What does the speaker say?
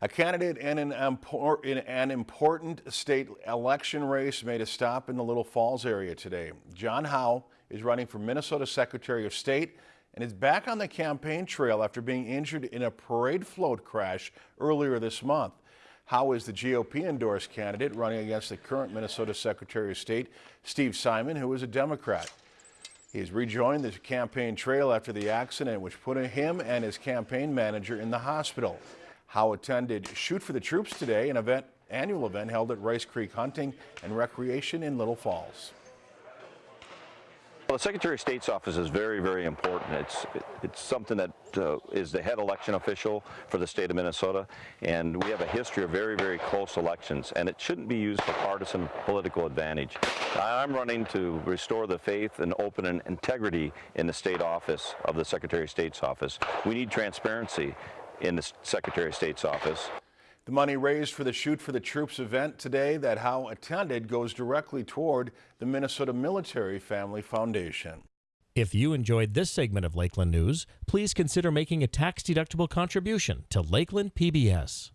A candidate in an, in an important state election race made a stop in the Little Falls area today. John Howe is running for Minnesota Secretary of State and is back on the campaign trail after being injured in a parade float crash earlier this month. Howe is the GOP endorsed candidate running against the current Minnesota Secretary of State, Steve Simon, who is a Democrat. He has rejoined the campaign trail after the accident, which put him and his campaign manager in the hospital. Howe attended Shoot for the Troops today, an event, annual event held at Rice Creek Hunting and Recreation in Little Falls. Well, the Secretary of State's office is very, very important. It's it's something that uh, is the head election official for the state of Minnesota, and we have a history of very, very close elections, and it shouldn't be used for partisan political advantage. I'm running to restore the faith and open and integrity in the state office of the Secretary of State's office. We need transparency in the Secretary of State's office. The money raised for the Shoot for the Troops event today that Howe attended goes directly toward the Minnesota Military Family Foundation. If you enjoyed this segment of Lakeland News, please consider making a tax-deductible contribution to Lakeland PBS.